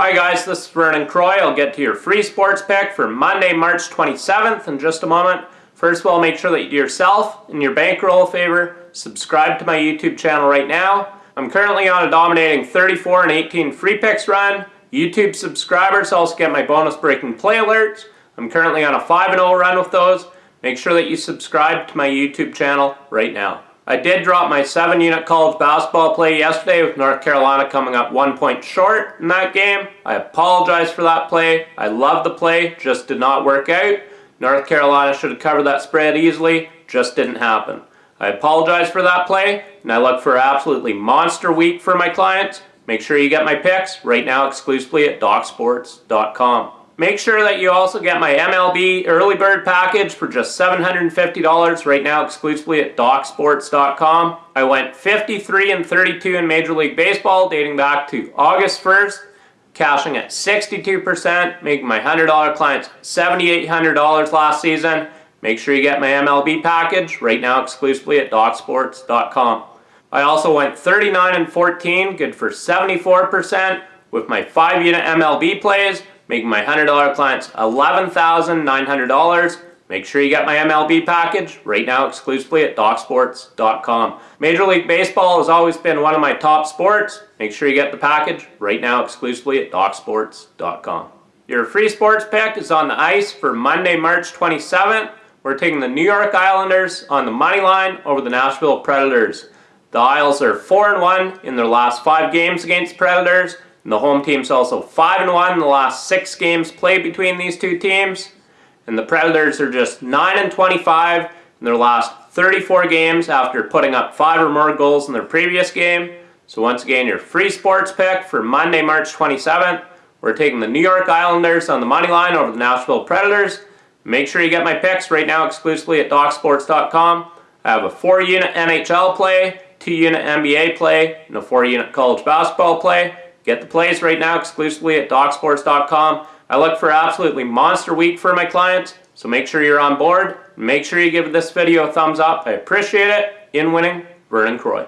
Hi guys, this is Vernon Croy. I'll get to your free sports pick for Monday, March 27th in just a moment. First of all, make sure that you do yourself and your bankroll a favor. Subscribe to my YouTube channel right now. I'm currently on a dominating 34 and 18 free picks run. YouTube subscribers also get my bonus breaking play alerts. I'm currently on a 5-0 run with those. Make sure that you subscribe to my YouTube channel right now. I did drop my 7-unit college basketball play yesterday with North Carolina coming up one point short in that game. I apologize for that play. I love the play, just did not work out. North Carolina should have covered that spread easily, just didn't happen. I apologize for that play, and I look for absolutely monster week for my clients. Make sure you get my picks right now exclusively at DocSports.com. Make sure that you also get my MLB early bird package for just $750 right now exclusively at DocSports.com. I went 53 and 32 in Major League Baseball dating back to August 1st, cashing at 62%, making my $100 clients $7,800 last season. Make sure you get my MLB package right now exclusively at DocSports.com. I also went 39 and 14, good for 74% with my 5 unit MLB plays making my $100 clients $11,900. Make sure you get my MLB package right now exclusively at DocSports.com. Major League Baseball has always been one of my top sports. Make sure you get the package right now exclusively at DocSports.com. Your free sports pick is on the ice for Monday, March 27th. We're taking the New York Islanders on the money line over the Nashville Predators. The Isles are 4-1 in their last five games against Predators. And the home team's also 5 and 1 in the last 6 games played between these two teams. And the Predators are just 9 and 25 in their last 34 games after putting up 5 or more goals in their previous game. So once again, your free sports pick for Monday, March 27th. We're taking the New York Islanders on the money line over the Nashville Predators. Make sure you get my picks right now exclusively at DocSports.com. I have a 4-unit NHL play, 2-unit NBA play, and a 4-unit college basketball play. Get the plays right now exclusively at DocSports.com. I look for absolutely monster week for my clients, so make sure you're on board. Make sure you give this video a thumbs up. I appreciate it. In winning, Vernon Croy.